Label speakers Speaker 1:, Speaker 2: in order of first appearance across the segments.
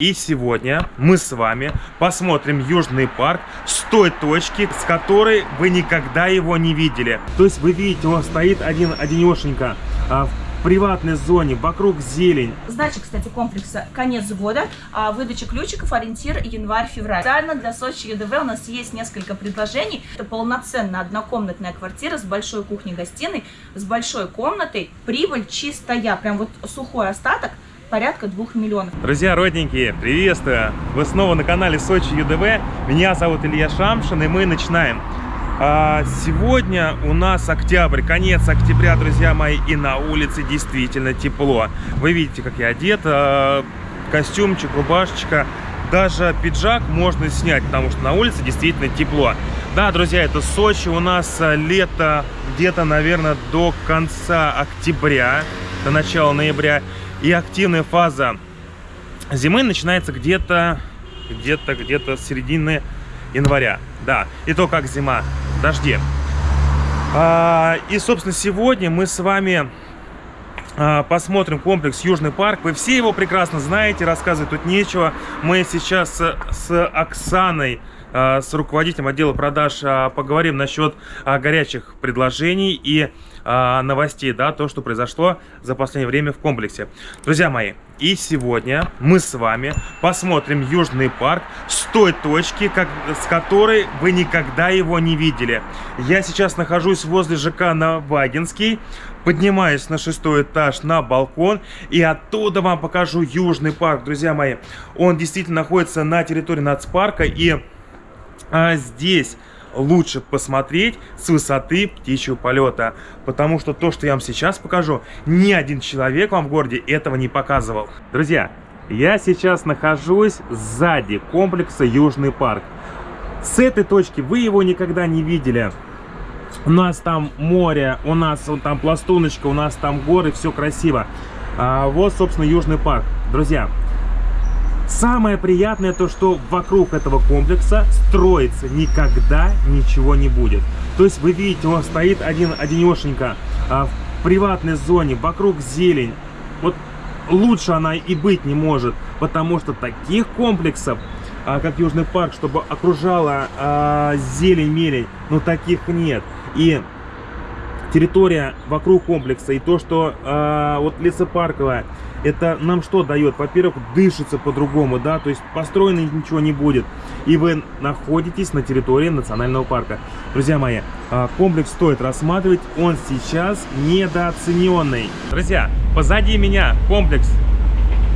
Speaker 1: И сегодня мы с вами посмотрим Южный парк с той точки, с которой вы никогда его не видели. То есть вы видите, он стоит один, одинешенько а, в приватной зоне, вокруг зелень.
Speaker 2: Сдача, кстати, комплекса конец года, а выдача ключиков ориентир январь-февраль. Специально для Сочи ЮДВ у нас есть несколько предложений. Это полноценная однокомнатная квартира с большой кухней-гостиной, с большой комнатой, прибыль чистая, прям вот сухой остаток – порядка 2 миллионов.
Speaker 1: Друзья, родненькие, приветствую! Вы снова на канале Сочи ЮДВ. Меня зовут Илья Шамшин, и мы начинаем. А, сегодня у нас октябрь, конец октября, друзья мои, и на улице действительно тепло. Вы видите, как я одет, а, костюмчик, рубашечка, даже пиджак можно снять, потому что на улице действительно тепло. Да, друзья, это Сочи, у нас а, лето где-то, наверное, до конца октября, до начала ноября. И активная фаза зимы начинается где-то, где-то, где-то с середины января. Да, и то как зима, дожди. А, и, собственно, сегодня мы с вами а, посмотрим комплекс Южный парк. Вы все его прекрасно знаете, рассказывать тут нечего. Мы сейчас с, с Оксаной, с руководителем отдела продаж, а, поговорим насчет а, горячих предложений и новостей, да, то, что произошло за последнее время в комплексе. Друзья мои, и сегодня мы с вами посмотрим Южный парк с той точки, как, с которой вы никогда его не видели. Я сейчас нахожусь возле ЖК Навагинский, поднимаюсь на шестой этаж на балкон и оттуда вам покажу Южный парк, друзья мои. Он действительно находится на территории нацпарка и а, здесь лучше посмотреть с высоты птичьего полета. Потому что то, что я вам сейчас покажу, ни один человек вам в городе этого не показывал. Друзья, я сейчас нахожусь сзади комплекса Южный парк. С этой точки вы его никогда не видели. У нас там море, у нас вот там пластуночка, у нас там горы, все красиво. А, вот, собственно, Южный парк. Друзья, Самое приятное то, что вокруг этого комплекса строиться никогда ничего не будет. То есть вы видите, он стоит один одинешенько а, в приватной зоне, вокруг зелень. Вот лучше она и быть не может, потому что таких комплексов, а, как Южный парк, чтобы окружала а, зелень-мелень, ну таких нет. И территория вокруг комплекса и то, что а, вот лесопарковая, это нам что дает? Во-первых, дышится по-другому, да, то есть построено ничего не будет. И вы находитесь на территории национального парка. Друзья мои, а, комплекс стоит рассматривать, он сейчас недооцененный. Друзья, позади меня комплекс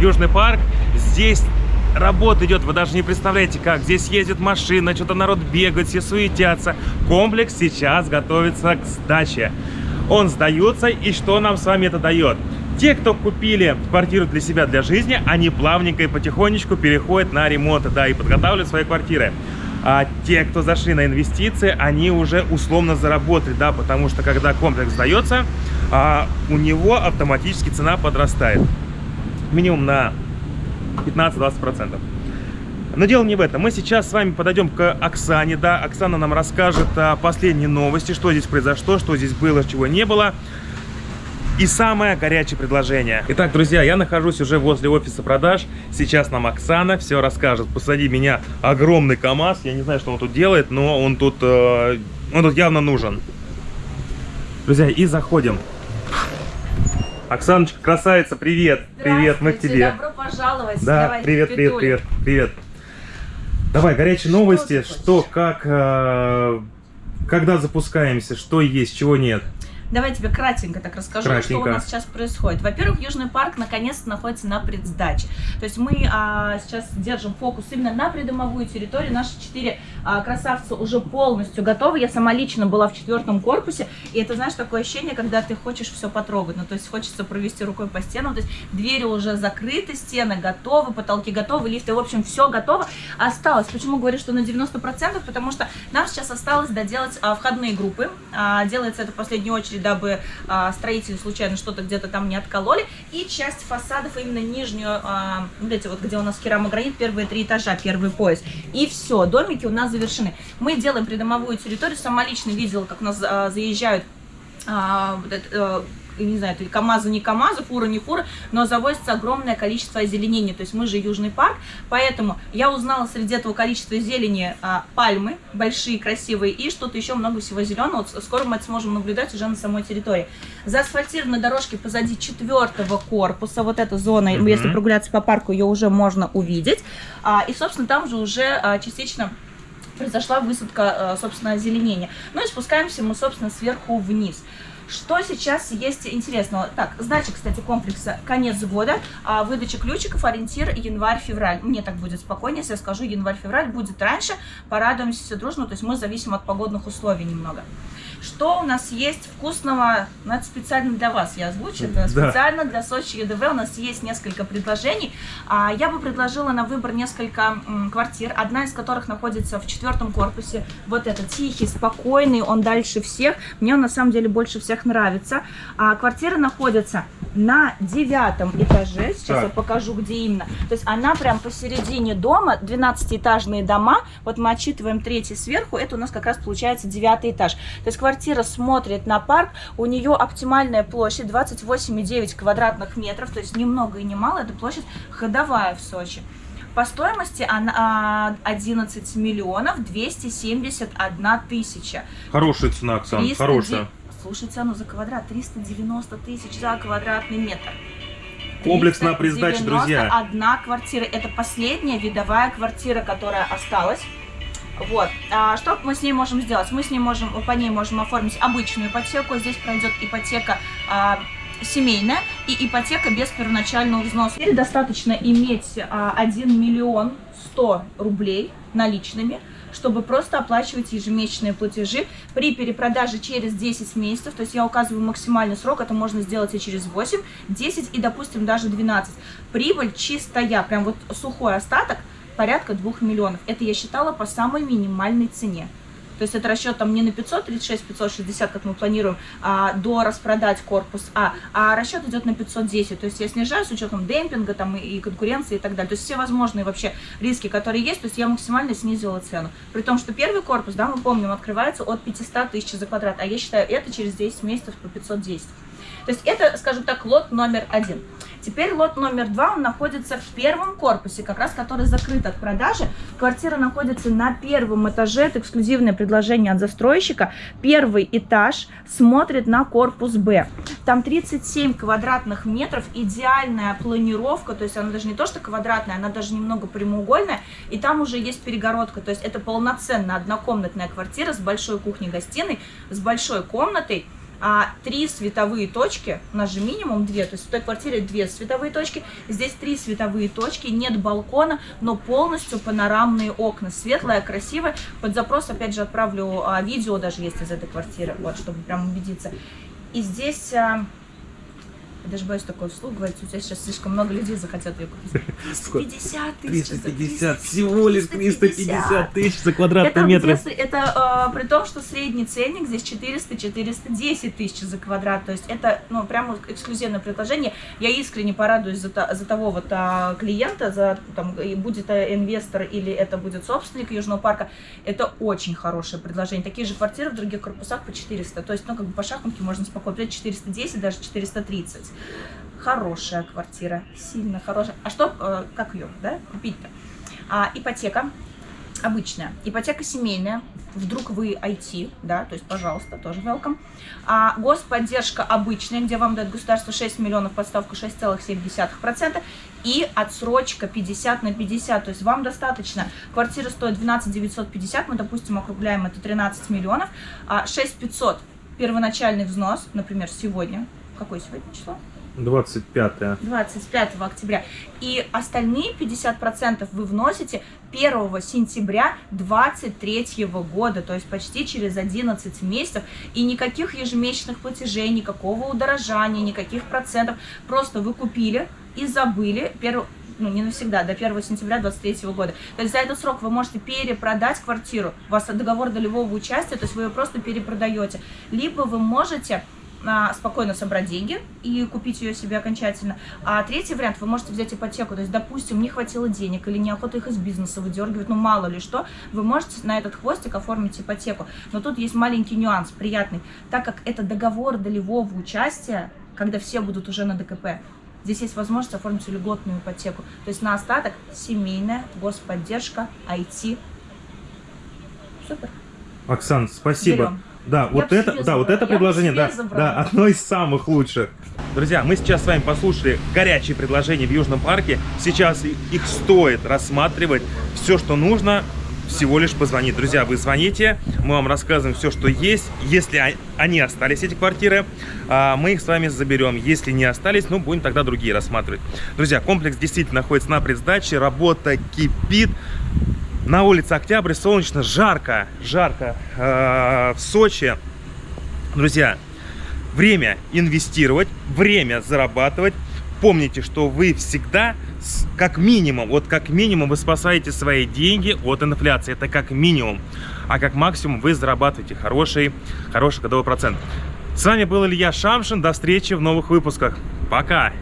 Speaker 1: Южный парк. Здесь работа идет, вы даже не представляете как. Здесь ездит машина, что-то народ бегает, все суетятся. Комплекс сейчас готовится к сдаче. Он сдается, и что нам с вами это дает? Те, кто купили квартиру для себя, для жизни, они плавненько и потихонечку переходят на ремонт, да, и подготавливают свои квартиры. А те, кто зашли на инвестиции, они уже условно заработали, да, потому что когда комплекс сдается, а, у него автоматически цена подрастает. Минимум на 15-20%. Но дело не в этом. Мы сейчас с вами подойдем к Оксане. Да, Оксана нам расскажет о последней новости, что здесь произошло, что здесь было, чего не было. И самое горячее предложение. Итак, друзья, я нахожусь уже возле офиса продаж. Сейчас нам Оксана все расскажет. Посади меня огромный КАМАЗ. Я не знаю, что он тут делает, но он тут, э, он тут явно нужен. Друзья, и заходим. Оксаночка, красавица, привет. Привет, мы к тебе.
Speaker 2: Добро пожаловать.
Speaker 1: Да,
Speaker 2: Давай,
Speaker 1: привет, привет, привет, привет. Давай, горячие новости. Что, как, э, когда запускаемся, что есть, чего нет.
Speaker 2: Давай тебе кратенько так расскажу,
Speaker 1: Кратенько.
Speaker 2: что у нас сейчас происходит. Во-первых, Южный парк наконец-то находится на предсдаче. То есть мы а, сейчас держим фокус именно на придомовую территорию. Наши четыре а, красавца уже полностью готовы. Я сама лично была в четвертом корпусе. И это, знаешь, такое ощущение, когда ты хочешь все потрогать. Ну, то есть хочется провести рукой по стенам. То есть двери уже закрыты, стены готовы, потолки готовы, лифты. В общем, все готово. Осталось. Почему говорю, что на 90%? Потому что нам сейчас осталось доделать а, входные группы. А, делается это в последнюю очередь дабы а, строители случайно что-то где-то там не откололи. И часть фасадов, именно нижнюю, а, вот эти вот, где у нас керамогранит, первые три этажа, первый пояс. И все, домики у нас завершены. Мы делаем придомовую территорию, сама лично видела, как у нас а, заезжают а, а, не знаю, это КАМАЗы не КАМАЗы, фура не фура, но завозится огромное количество озеленения. То есть мы же Южный парк, поэтому я узнала среди этого количества зелени а, пальмы, большие, красивые, и что-то еще много всего зеленого. Вот скоро мы это сможем наблюдать уже на самой территории. Заасфальтированной дорожки позади четвертого корпуса, вот эта зона,
Speaker 1: Мгм.
Speaker 2: если прогуляться по парку, ее уже можно увидеть. А, и, собственно, там же уже а, частично произошла высадка, э, собственно, озеленения. Ну и спускаемся мы, собственно, сверху вниз. Что сейчас есть интересного? Так, сдача, кстати, комплекса конец года, а выдача ключиков, ориентир январь-февраль. Мне так будет спокойнее, если я скажу январь-февраль, будет раньше, порадуемся все дружно, то есть мы зависим от погодных условий немного. Что у нас есть вкусного? Ну, это специально для вас, я озвучу, это
Speaker 1: Да.
Speaker 2: специально для Сочи ЕДВ. У нас есть несколько предложений. А, Я бы предложила на выбор несколько м, квартир, одна из которых находится в четвертом корпусе. Вот этот тихий, спокойный, он дальше всех. Мне он на самом деле больше всех нравится. А квартира находится на девятом этаже. Сейчас
Speaker 1: Так.
Speaker 2: я покажу, где именно. То есть она прям посередине дома, 12-этажные дома. Вот мы отчитываем третий сверху, это у нас как раз получается девятый этаж. То есть квартира смотрит на парк, у нее оптимальная площадь 28,9 квадратных метров, то есть ни много и ни мало, это площадь ходовая в Сочи. По стоимости она а, 11 миллионов 271 тысяча.
Speaker 1: Хорошая цена, Оксан,
Speaker 2: 300
Speaker 1: хорошая.
Speaker 2: Слушай, цену за квадрат 390 тысяч за квадратный метр.
Speaker 1: Комплекс на пресдаче, друзья.
Speaker 2: Одна квартира. Это последняя видовая квартира, которая осталась. Вот. А что мы с ней можем сделать? Мы с ней можем, по ней можем оформить обычную ипотеку. Здесь пройдет ипотека а, семейная и ипотека без первоначального взноса. Теперь достаточно иметь а, 1 миллион 100 рублей наличными, чтобы просто оплачивать ежемесячные платежи при перепродаже через 10 месяцев. То есть я указываю максимальный срок, это можно сделать и через 8, 10 и, допустим, даже 12. Прибыль чистая, прям вот сухой остаток, порядка 2 миллионов. Это я считала по самой минимальной цене. То есть это расчет там не на 536, 560, как мы планируем, а, до распродать корпус А, а расчет идет на 510. То есть я снижаю с учетом демпинга там, и, конкуренции и так далее. То есть все возможные вообще риски, которые есть, то есть я максимально снизила цену. При том, что первый корпус, да, мы помним, открывается от 500 тысяч за квадрат, а я считаю это через 10 месяцев по 510. То есть это, скажем так, лот номер один. Теперь лот номер два, он находится в первом корпусе, как раз который закрыт от продажи. Квартира находится на первом этаже, это эксклюзивное предложение от застройщика. Первый этаж смотрит на корпус Б. Там 37 квадратных метров, идеальная планировка, то есть она даже не то, что квадратная, она даже немного прямоугольная, и там уже есть перегородка, то есть это полноценная однокомнатная квартира с большой кухней-гостиной, с большой комнатой, а, три световые точки, у нас же минимум две, то есть в той квартире две световые точки, здесь три световые точки, нет балкона, но полностью панорамные окна, светлая, красивая. Под запрос, опять же, отправлю а, видео даже есть из этой квартиры, вот, чтобы прям убедиться. И здесь... а, я даже боюсь такое вслух говорить, у тебя сейчас слишком много людей захотят ее купить. 350 тысяч. за
Speaker 1: 350, всего лишь 350 тысяч за квадратный метр.
Speaker 2: это э, при том, что средний ценник здесь 400-410 тысяч за квадрат. То есть это ну, прямо эксклюзивное предложение. Я искренне порадуюсь за, за того вот а, клиента, за, там, будет это инвестор или это будет собственник Южного парка. Это очень хорошее предложение. Такие же квартиры в других корпусах по 400. То есть, ну, как бы по шахматке можно спокойно взять 410, даже 430. Хорошая квартира, сильно хорошая. А что, э, как ее, да, купить-то? А, ипотека обычная. Ипотека семейная. Вдруг вы IT, да, то есть, пожалуйста, тоже welcome. А, господдержка обычная, где вам дает государство 6 миллионов, подставку 6,7%. И отсрочка 50 на 50. То есть вам достаточно. Квартира стоит 12 950, мы, допустим, округляем это 13 миллионов. А 6 500 первоначальный взнос, например, сегодня. Какое сегодня число?
Speaker 1: 25
Speaker 2: 25 октября. И остальные 50% вы вносите 1 сентября 2023 года, то есть почти через 11 месяцев. И никаких ежемесячных платежей, никакого удорожания, никаких процентов. Просто вы купили и забыли 1 ну, не навсегда, до 1 сентября 2023 года. То есть за этот срок вы можете перепродать квартиру. У вас договор долевого участия, то есть вы ее просто перепродаете. Либо вы можете спокойно собрать деньги и купить ее себе окончательно. А третий вариант, вы можете взять ипотеку, то есть, допустим, не хватило денег или неохота их из бизнеса выдергивать, ну мало ли что, вы можете на этот хвостик оформить ипотеку. Но тут есть маленький нюанс, приятный. Так как это договор долевого участия, когда все будут уже на ДКП. Здесь есть возможность оформить льготную ипотеку. То есть на остаток семейная, господдержка, IT. Супер.
Speaker 1: Оксан, спасибо.
Speaker 2: Берем.
Speaker 1: Да, вот
Speaker 2: бы
Speaker 1: это, да, вот это
Speaker 2: Я
Speaker 1: предложение, да,
Speaker 2: забрала.
Speaker 1: да, одно из самых лучших. Друзья, мы сейчас с вами послушали горячие предложения в Южном парке. Сейчас их стоит рассматривать. Все, что нужно, всего лишь позвонить. Друзья, вы звоните, мы вам рассказываем все, что есть. Если о- они остались, эти квартиры, а, мы их с вами заберем. Если не остались, ну, будем тогда другие рассматривать. Друзья, комплекс действительно находится на предсдаче, работа кипит. На улице Октябрь, солнечно, жарко, жарко э, в Сочи. Друзья, время инвестировать, время зарабатывать. Помните, что вы всегда, как минимум, вот как минимум вы спасаете свои деньги от инфляции. Это как минимум. А как максимум вы зарабатываете хороший, хороший годовой процент. С вами был Илья Шамшин. До встречи в новых выпусках. Пока!